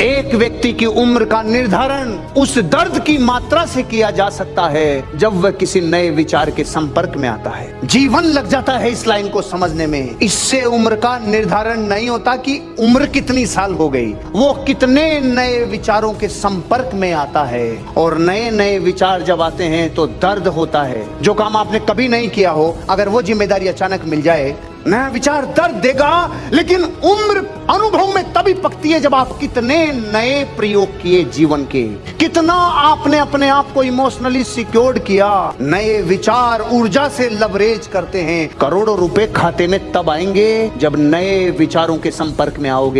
एक व्यक्ति की उम्र का निर्धारण उस दर्द की मात्रा से किया जा सकता है, जब वह किसी नए विचार के संपर्क में आता है। जीवन लग जाता है इस लाइन को समझने में। इससे उम्र का निर्धारण नहीं होता कि उम्र कितनी साल हो गई। वो कितने नए विचारों के संपर्क में आता है। और नए नए विचार जब आते हैं तो दर्द होता है। जो काम आपने कभी नहीं किया हो, अगर वो ज़िम्मेदारी अचानक मिल जाए, नया विचार दर्द देगा, लेकिन उम्र अनुभव में तभी पकती है जब आप कितने नए प्रयोग किए जीवन के। कितना आपने अपने आप को इमोशनली सिक्योर्ड किया। नए विचार, ऊर्जा से लवरेज करते हैं। करोड़ों रुपए खाते में तब आएँगे जब नए विचारों के संपर्क में आओगे।